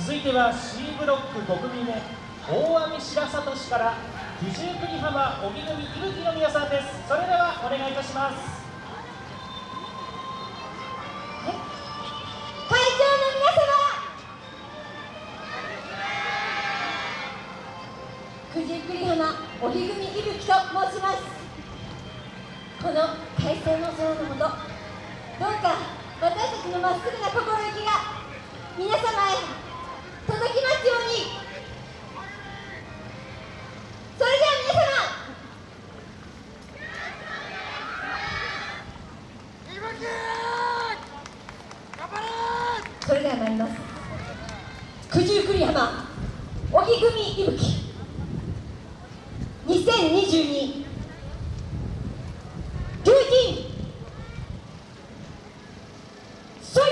続いては C ブロック5組目大網白里市から九十九里浜帯組伊吹の皆さんです。それではお願いいたします。会長の皆様。九十九里浜帯組伊吹と申します。この快晴の空のもとどうか私たちのまっすぐな心意気が皆様それでは参ります。九十九里浜荻組伊吹。2022ルーティンそい。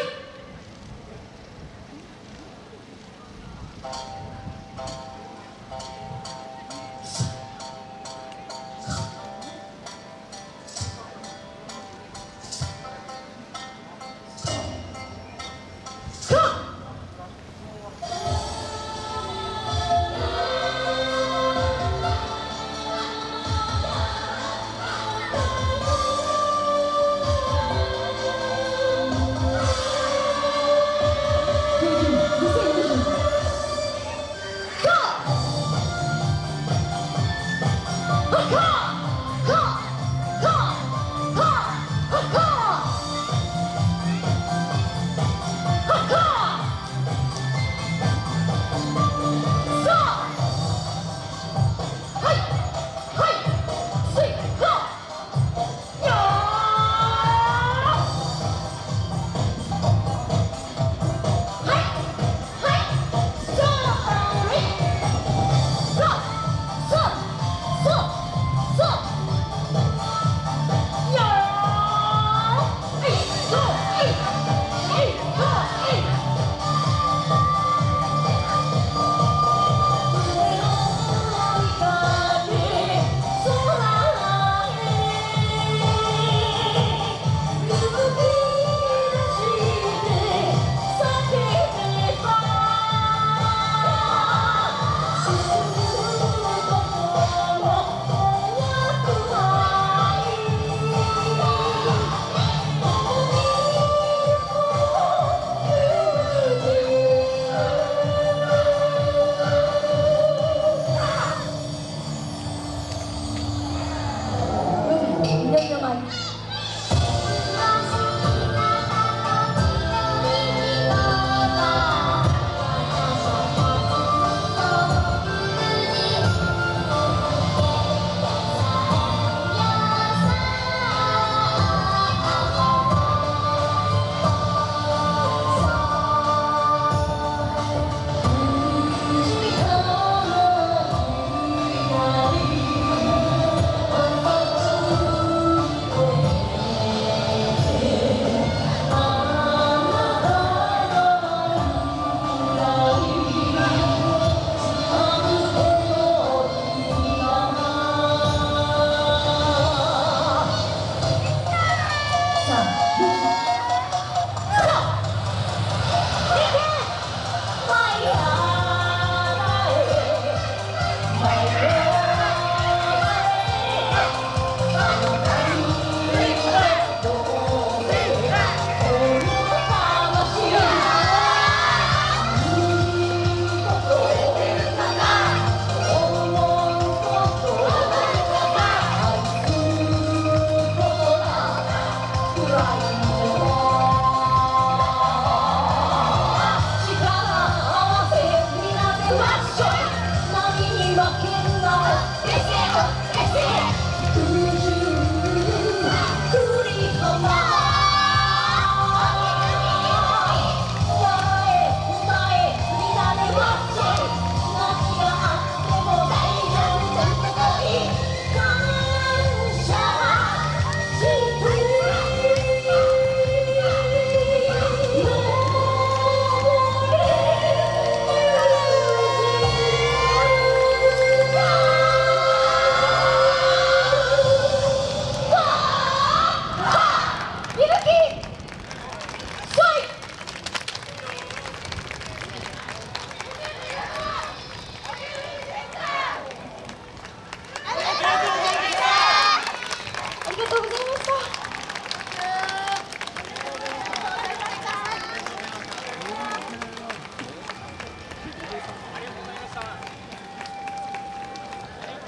Wow.